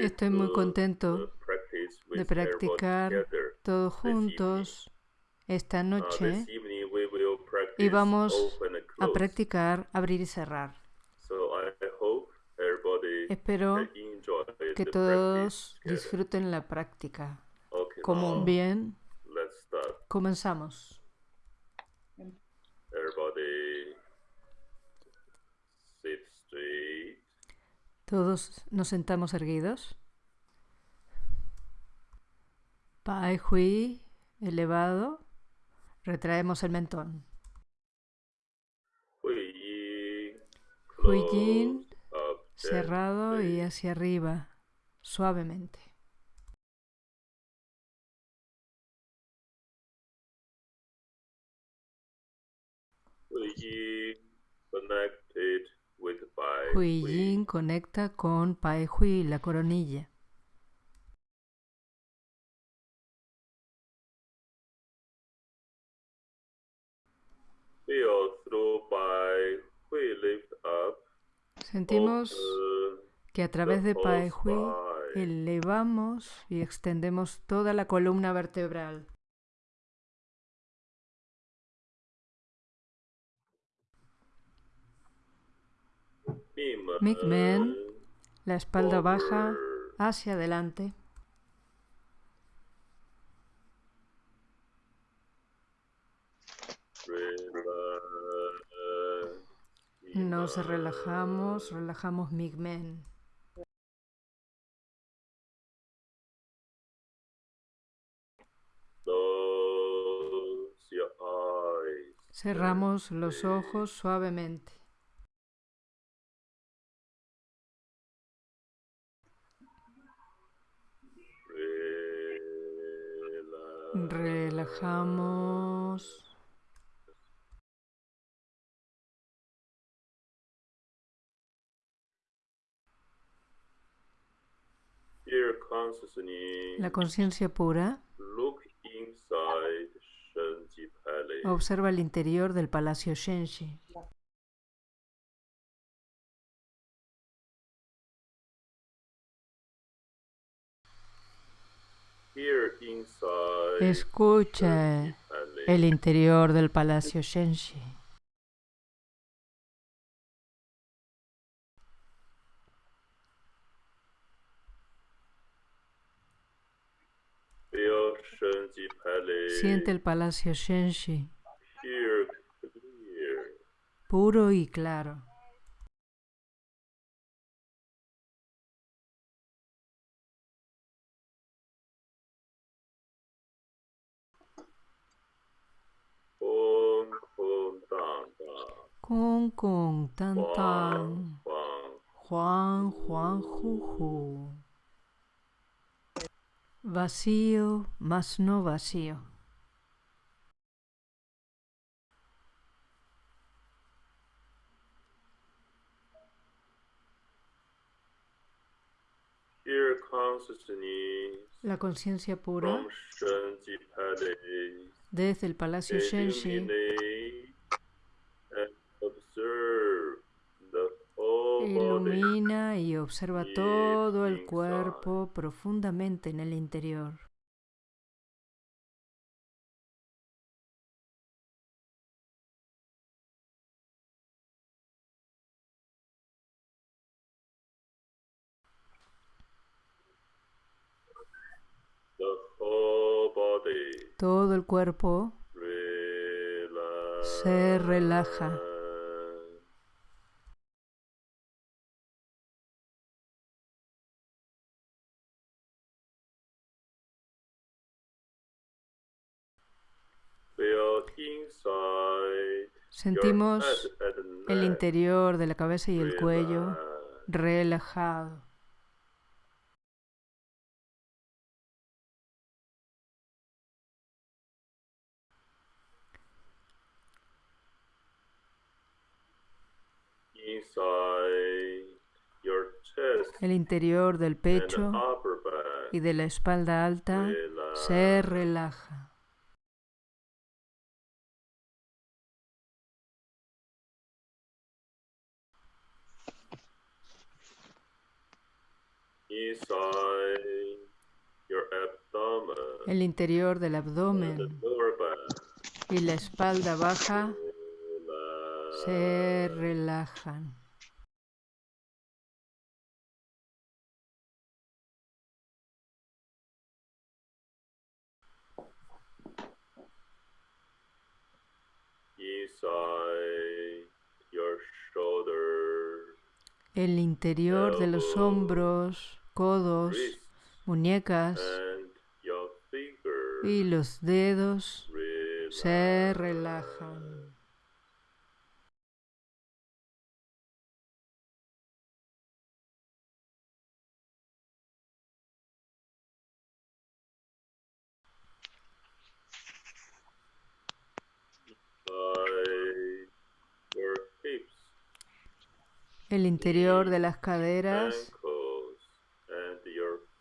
Estoy muy contento de practicar todos juntos esta noche y vamos a practicar abrir y cerrar. Espero que todos disfruten la práctica. Como now bien, comenzamos. Todos nos sentamos erguidos. Pai Hui elevado. Retraemos el mentón. Hui Yin, cerrado y hacia arriba, suavemente. Connected Hui. Yin conecta con Pai Hui, la coronilla. Sentimos que a través de Pai Hui elevamos y extendemos toda la columna vertebral. Migmen, la espalda baja hacia adelante. Nos relajamos, relajamos your eyes. Cerramos los ojos suavemente. Relajamos. La conciencia pura observa el interior del Palacio Shenshi. Escucha el interior del Palacio Shenshi. Siente el Palacio Shenshi, puro y claro. Kung kung tan tan. Juan Juan Juju. Vacío, más no vacío. La conciencia pura desde el Palacio Shenshi ilumina y observa todo el cuerpo profundamente en el interior. Todo el cuerpo se relaja. Sentimos el interior de la cabeza y el cuello relajado. El interior del pecho y de la espalda alta se relaja. El interior del abdomen. Y la espalda baja. Se relajan. El interior de los hombros, codos, muñecas y los dedos se relajan. El interior de las caderas,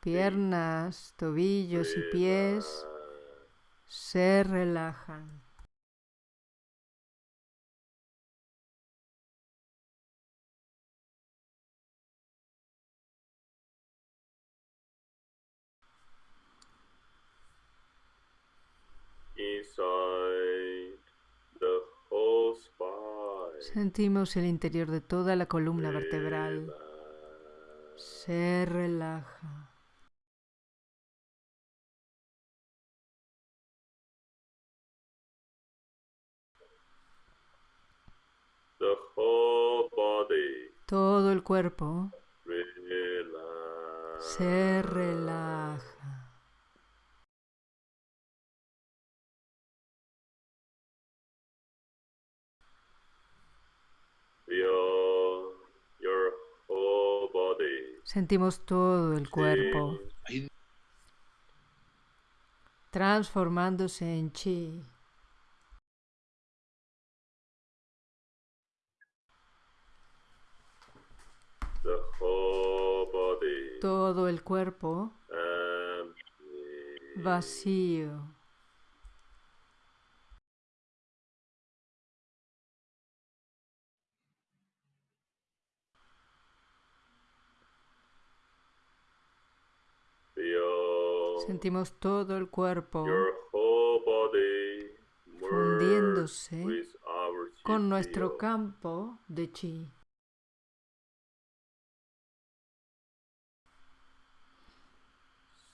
piernas, tobillos y pies se relajan. Sentimos el interior de toda la columna vertebral. Se relaja. Todo el cuerpo se relaja. Sentimos todo el cuerpo transformándose en chi. Todo el cuerpo Empty. vacío. Sentimos todo el cuerpo fundiéndose con nuestro campo de chi.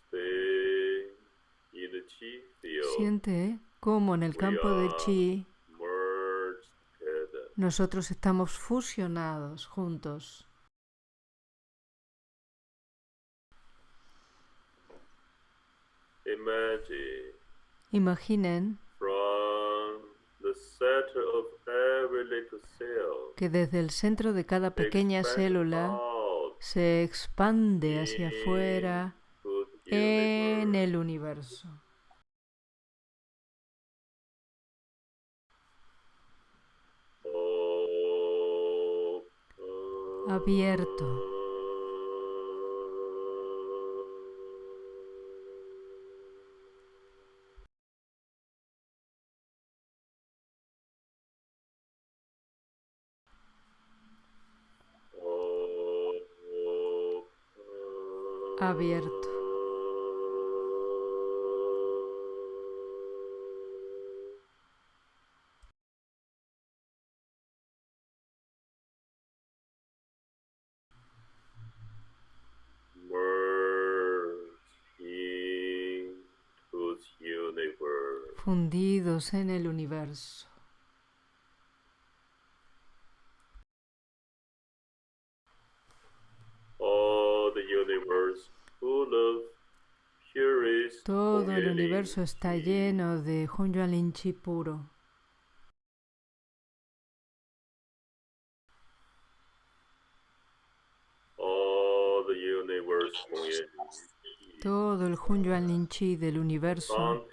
Stay in the chi field. Siente cómo en el campo de chi nosotros estamos fusionados juntos. Imagine. Imaginen que desde el centro de cada pequeña célula se expande hacia afuera en el universo. Abierto. Abierto. En el universo. All the universe full of purest Todo el universo está lleno de Hunyuan Chi puro. All the universe Hunyuan chi. Todo el Hunyuan Chi del universo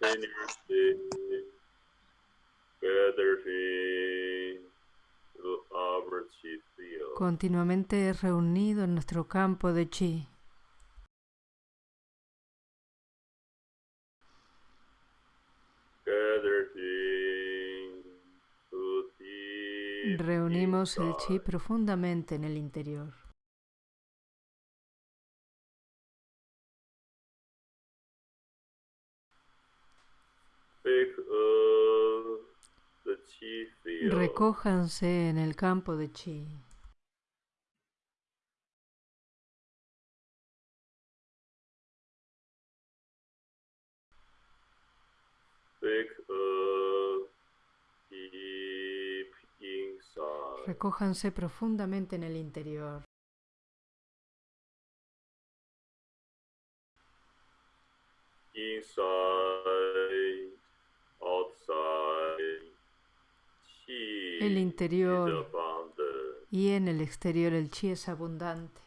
continuamente reunido en nuestro campo de chi. Reunimos el chi profundamente en el interior. Recójanse en el campo de chi. Inside. Recójanse profundamente en el interior. Inside, outside, El interior y en el exterior el chi es abundante.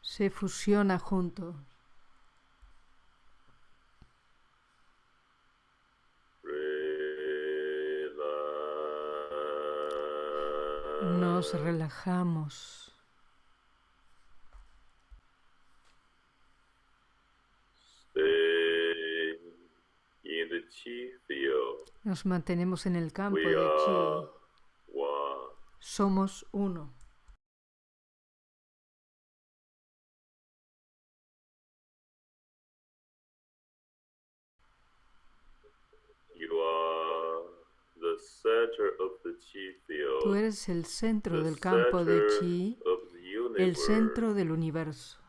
Se fusiona juntos. Nos relajamos. Stay in the chi field. Nos mantenemos en el campo de chi. Somos uno. Tú eres el centro del campo de chi, el centro del universo.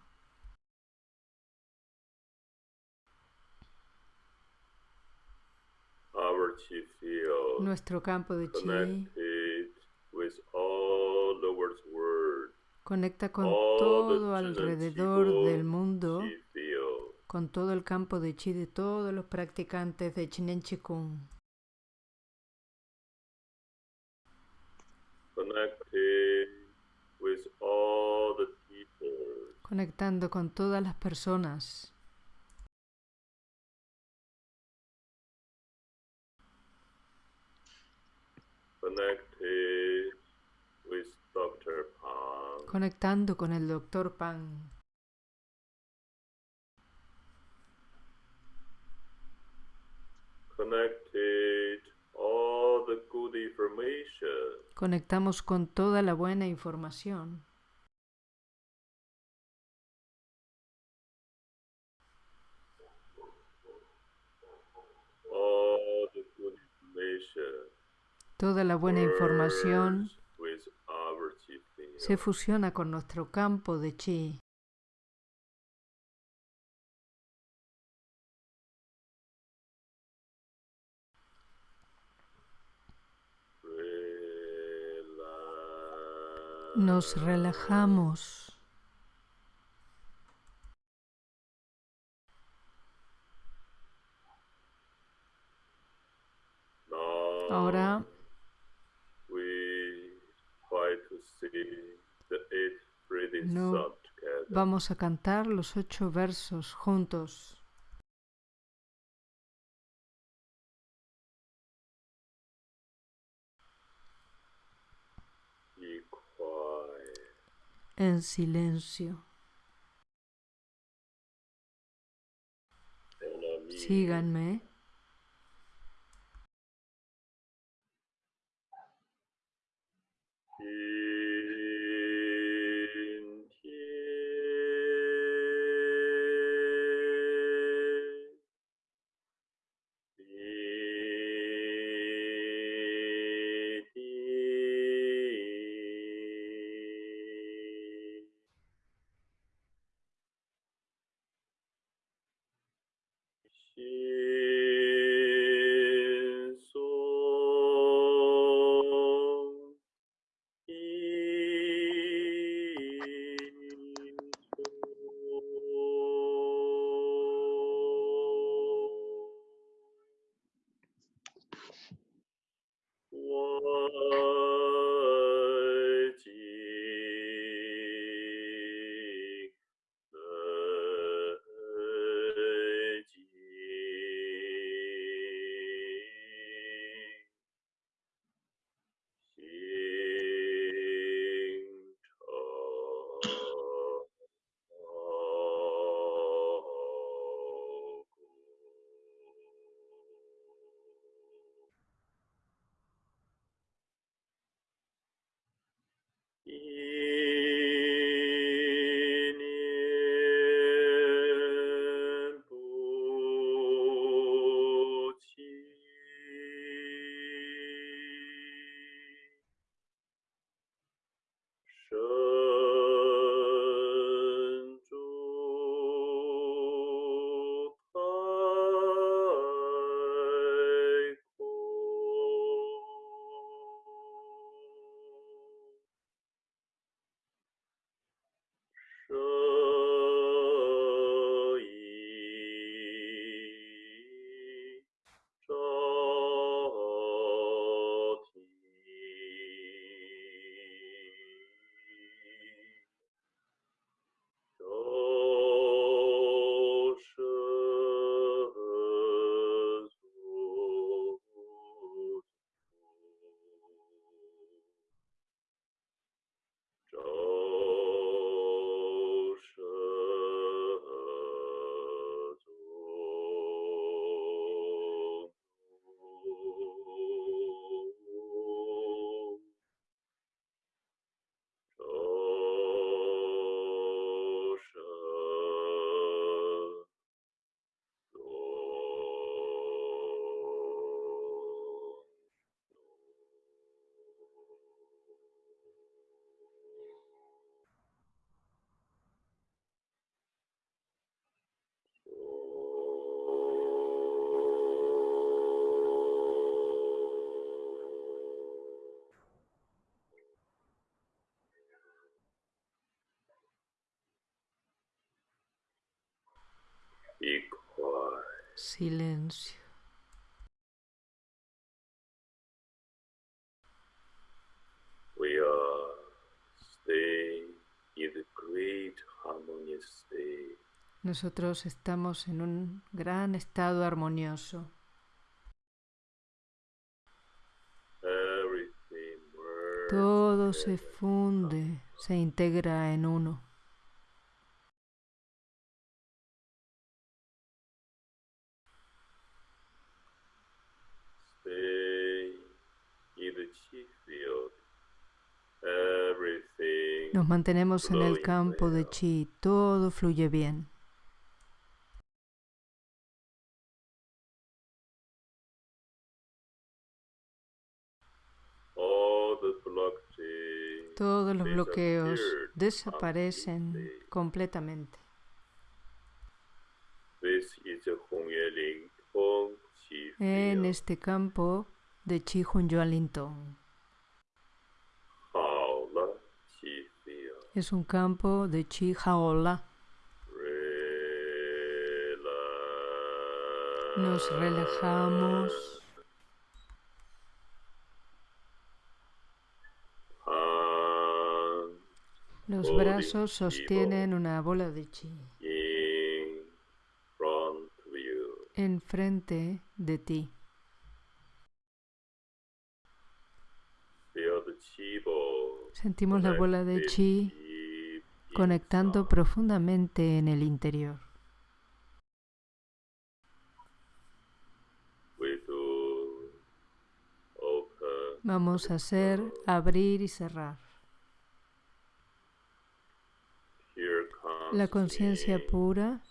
Nuestro campo de chi connected with all the world's world. conecta con todo alrededor del mundo, con todo el campo de chi de todos los practicantes de Chinen Chikung, conectando con todas las personas, connected with Dr. Pang, conectando con el Dr. Pan, connected all the good information, conectamos con toda la buena información, all the good information toda la buena información chi field. se fusiona con nuestro campo de chi. Nos relajamos. Ahora No. vamos a cantar los ocho versos juntos. En silencio. Síganme. Silencio. We are staying in the great harmonious state. Nosotros estamos en un gran estado armonioso. Everything Todo se funde, se integra en uno. Stay in the chi field. Everything Nos mantenemos en el campo de chi, todo fluye bien. Todos los bloqueos desaparecen completamente. En este campo de Chi Hun Yuan Lin Tong. Es un campo de Chi Jaola. Nos relajamos. Los brazos sostienen una bola de chi enfrente de ti. Sentimos la bola de chi conectando profundamente en el interior. Vamos a hacer abrir y cerrar. La conciencia pura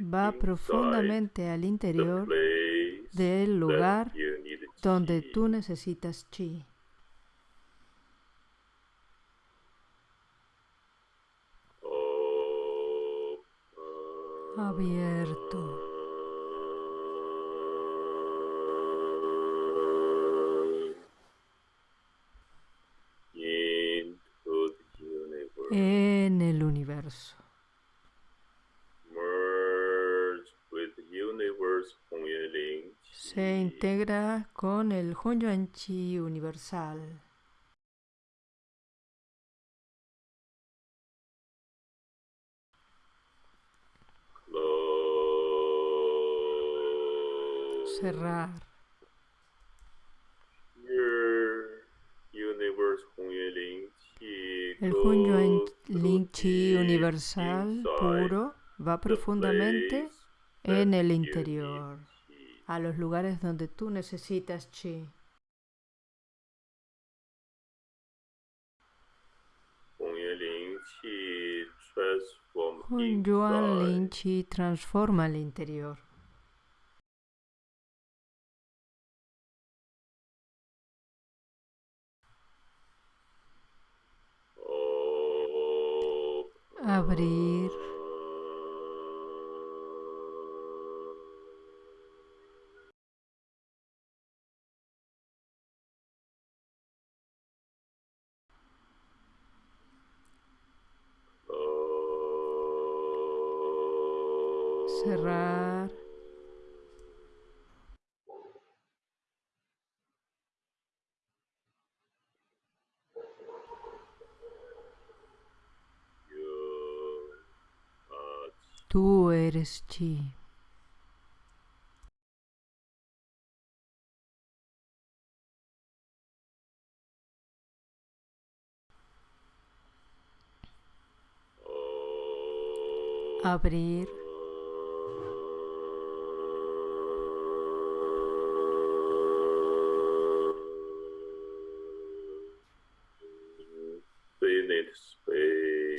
va profundamente al interior del lugar donde tú necesitas chi. En el universo. Se integra con el Hunyuan Chi universal. Cerrar. El Hunyuan through Lin Chi deep universal puro va profundamente en el interior, a los lugares donde tú necesitas chi. Hunyuan Lin inside Chi transforma el interior. Abrir. Cerrar. You are Tú eres chi. Abrir.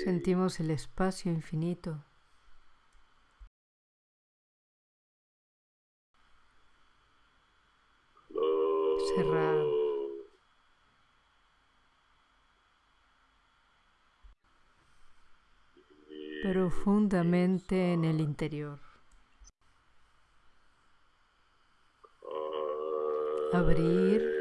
Sentimos el espacio infinito. Cerrar. Profundamente en el interior. Abrir.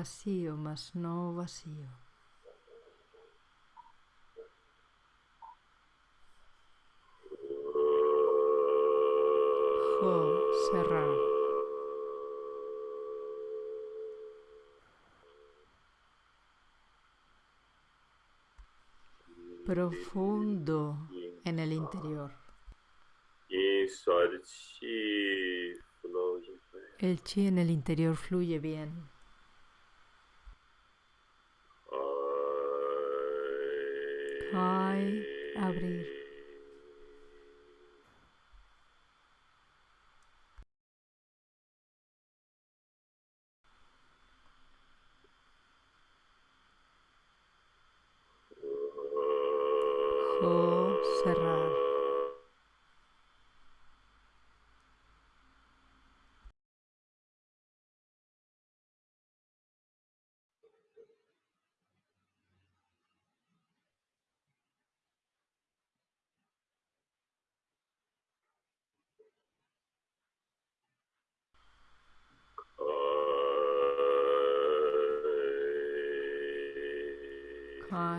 Vacío, más no vacío. Jo, cerrar. Profundo en el interior. El chi en el interior fluye bien. Kai, abrir.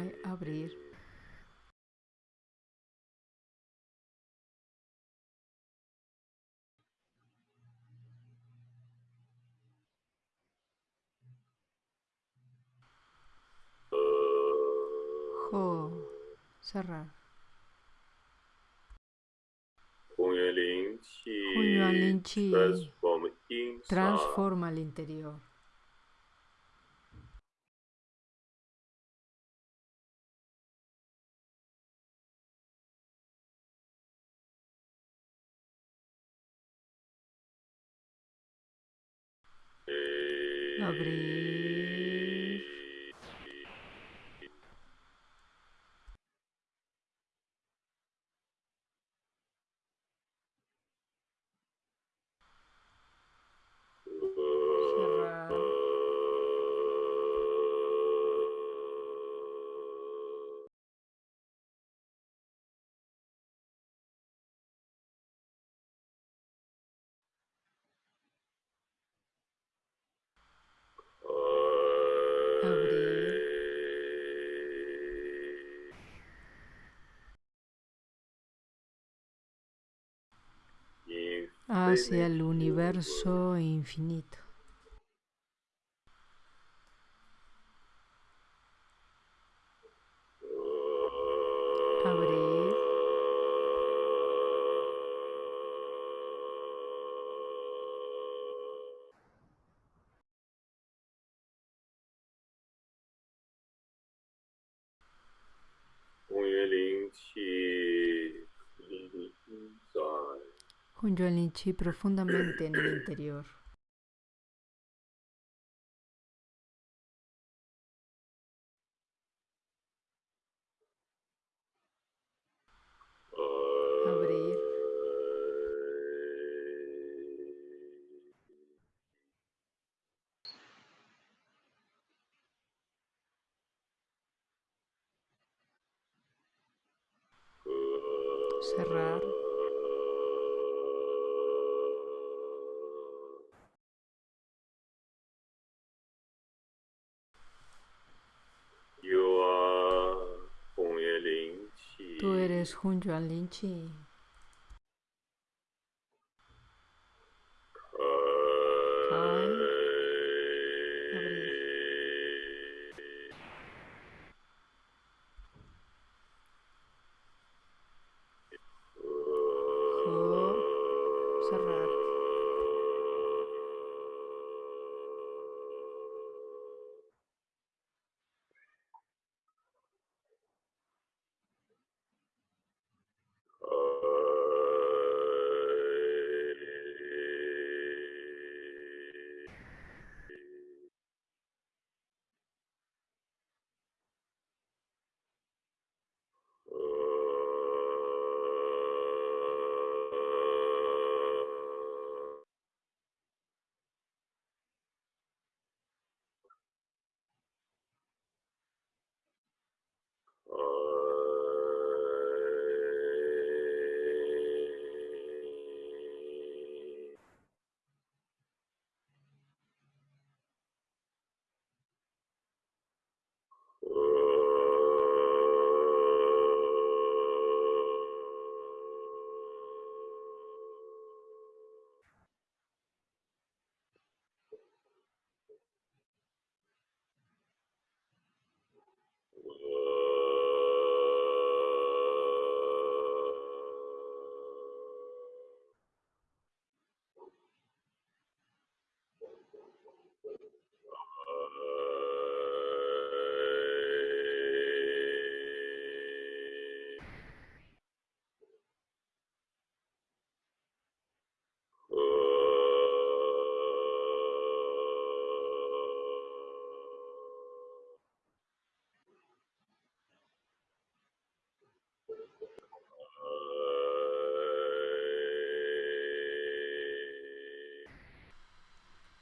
al abrir Jo, cerrar. Hunyuan Lin Transforma el interior. Abrir. Hacia el universo infinito. Junyo el chi profundamente en el interior. Abrir. Cerrar. Tú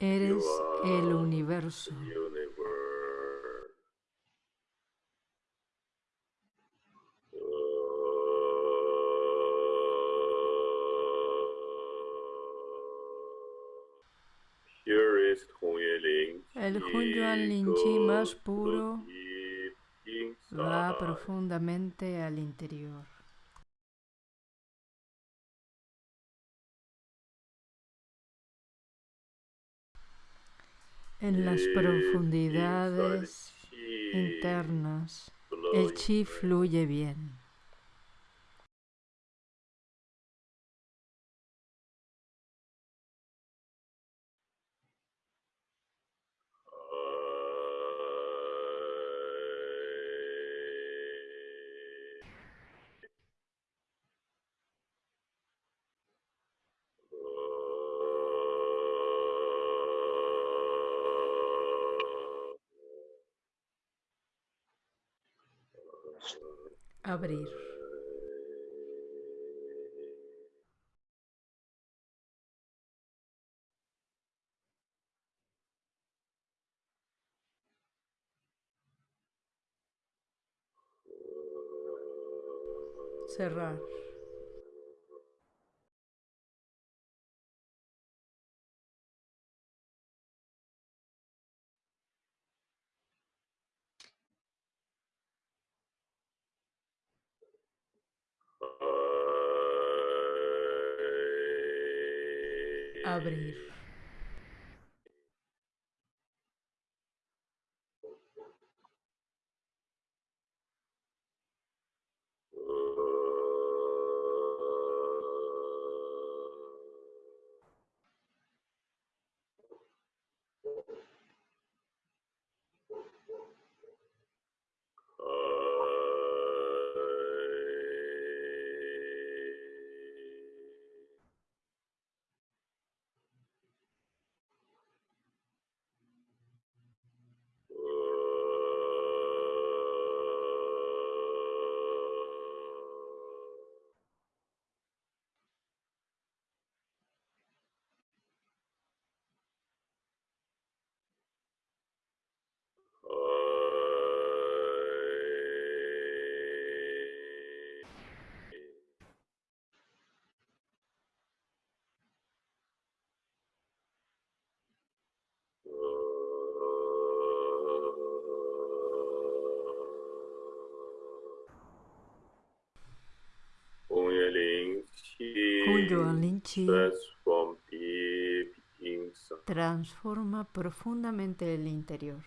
Eres el universo. El Hunyuan Linchi más puro va profundamente al interior. En las profundidades internas, el chi fluye bien. Abrir. Cerrar. Abrir. Transforma profundamente el interior.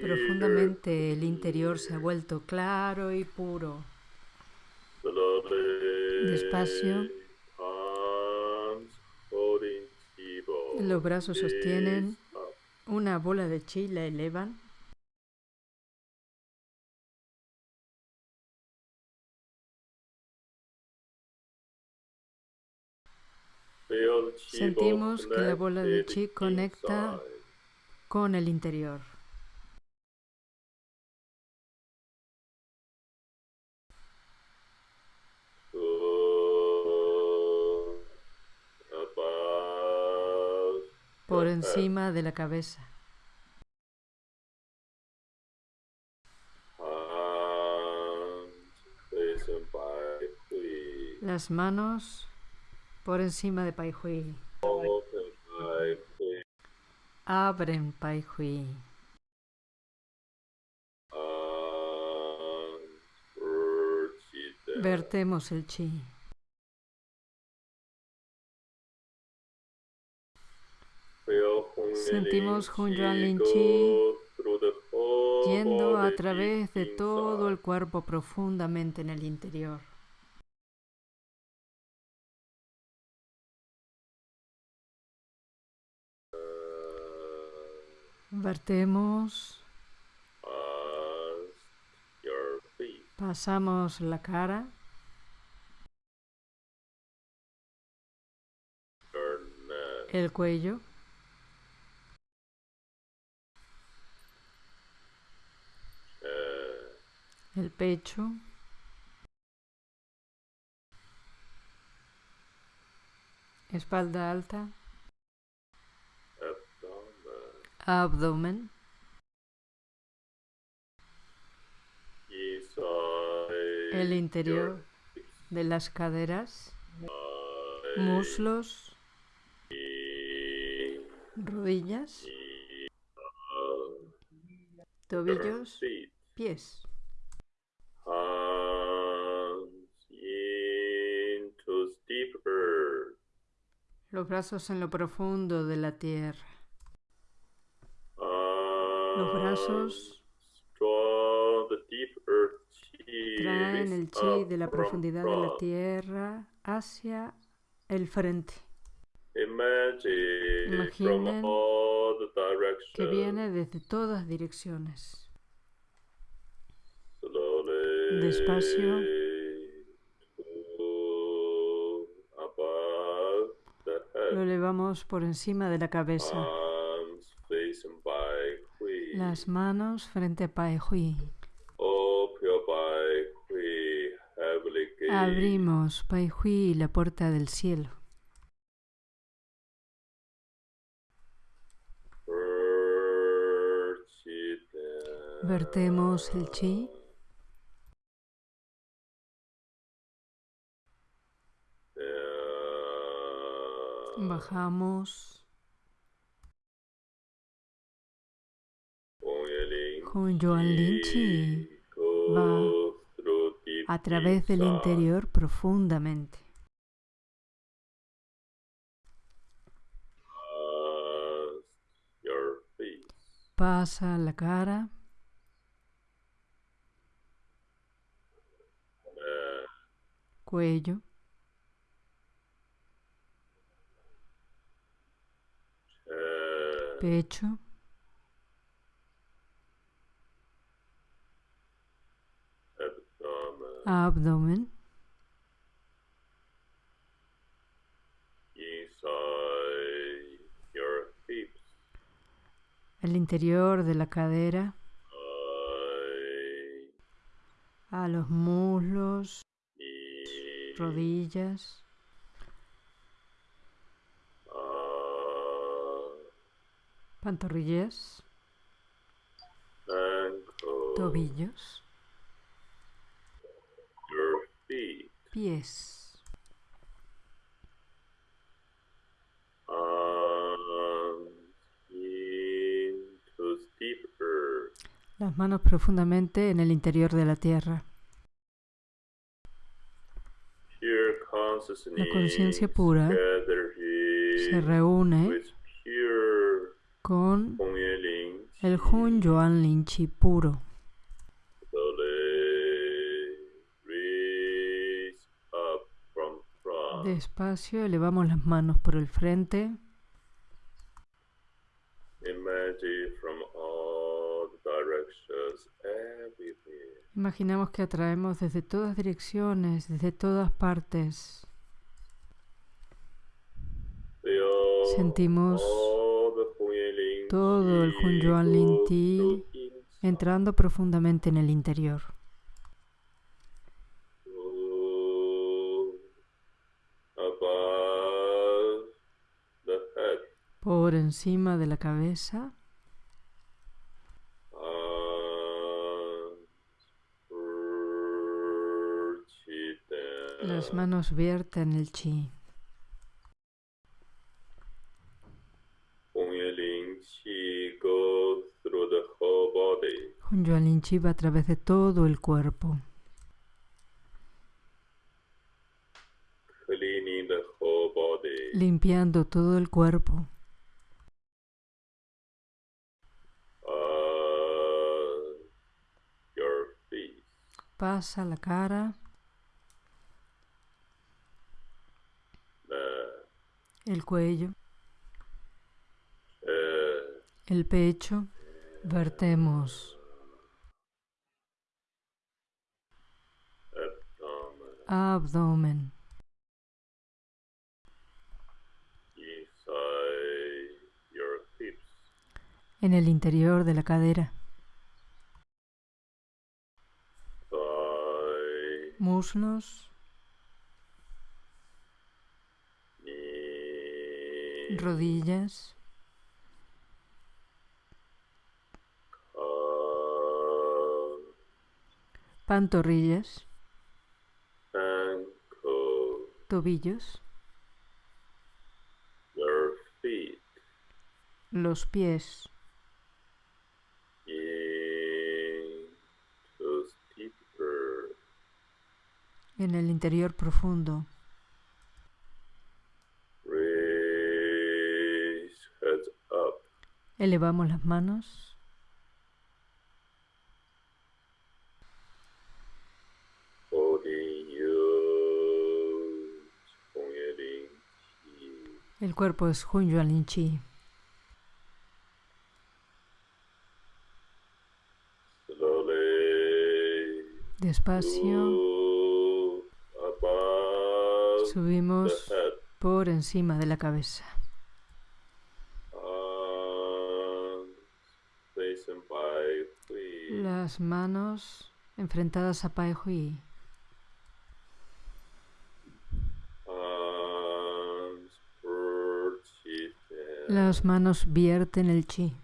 Profundamente el interior se ha vuelto claro y puro. Despacio. Los brazos sostienen. Una bola de chi, la elevan. Sentimos que la bola de chi conecta con el interior. Por encima de la cabeza. Las manos por encima de Pai Hui. Abren Pai Hui. Vertemos el chi. Through the whole Yendo a través de todo el cuerpo profundamente en el interior. Vertemos, pasamos la cara, el cuello, el pecho, espalda alta, abdomen, el interior de las caderas, muslos, rodillas, tobillos, pies. Los brazos en lo profundo de la tierra. Los brazos traen el chi de la profundidad de la tierra hacia el frente, Imaginen que viene desde todas direcciones. Despacio. Por encima de la cabeza. Las manos frente a Pai Hui. Abrimos Pai Hui la puerta del cielo. Vertemos el chi. Bajamos. Con Yuan Lin Chi va a través del interior profundamente. Pasa la cara, cuello, pecho, Abdomen. el interior de la cadera, a los muslos, rodillas, pantorrillas, tobillos, pies, earth. las manos profundamente en el interior de la tierra. La conciencia pura Se reúne con el Hun Yuan Lin Chi puro. Despacio elevamos las manos por el frente. Imaginamos que atraemos desde todas direcciones, desde todas partes. Sentimos todo el chi Hunyuan Lin go Ti through inside. entrando profundamente en el interior. Head. Por encima de la cabeza, las manos vierten el chi. Va a través de todo el cuerpo, limpiando todo el cuerpo. Uh. Pasa la cara, Uh, el cuello, uh, el pecho. Vertemos abdomen. en el interior de la cadera. muslos, rodillas, pantorrillas, tobillos, feet, los pies, deeper, en el interior profundo. raise heads up, Elevamos las manos, el cuerpo es Hunyuan Chi. Slowly Despacio subimos por encima de la cabeza. feet, Las manos enfrentadas a Pai Hui. Las manos vierten el chi.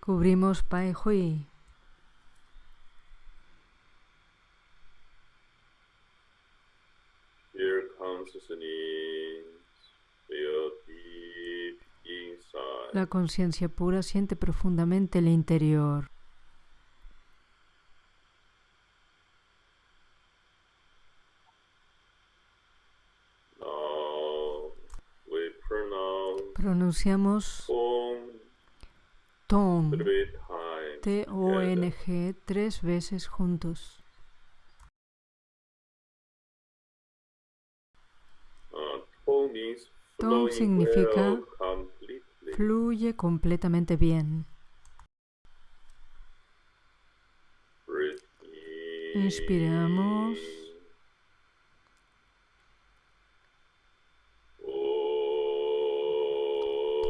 Cubrimos Pai Hui. La conciencia pura siente profundamente el interior. Pronunciamos Tong. T-O-N-G, tres veces juntos. Uh, Tong significa. Fluye completamente bien. Inspiramos. Om.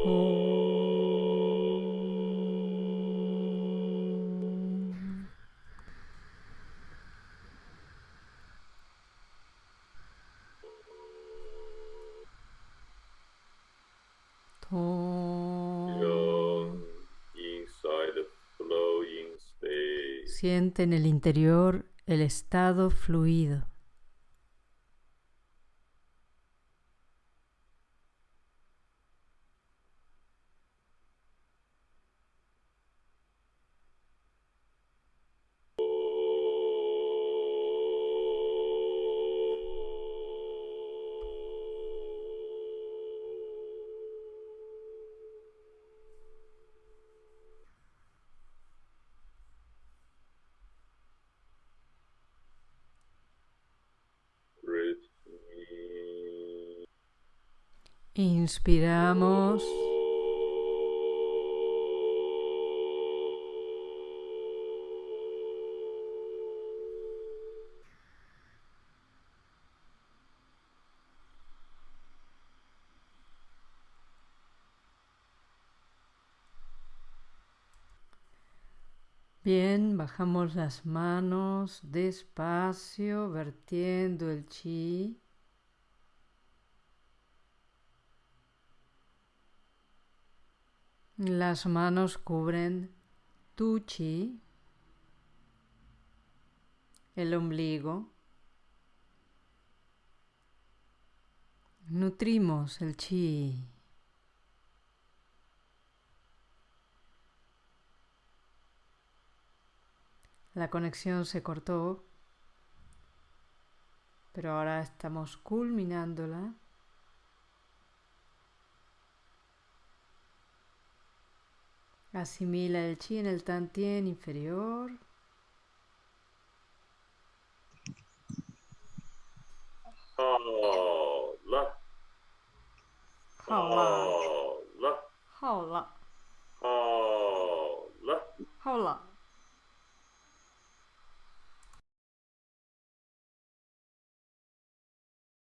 Om. Tong. Feel inside the flowing state. En el interior el estado fluido. Inspiramos. Bien, bajamos las manos despacio, vertiendo el chi. Las manos cubren tu chi, el ombligo. Nutrimos el chi. La conexión se cortó, pero ahora estamos culminándola. Asimila el chi en el tantien inferior.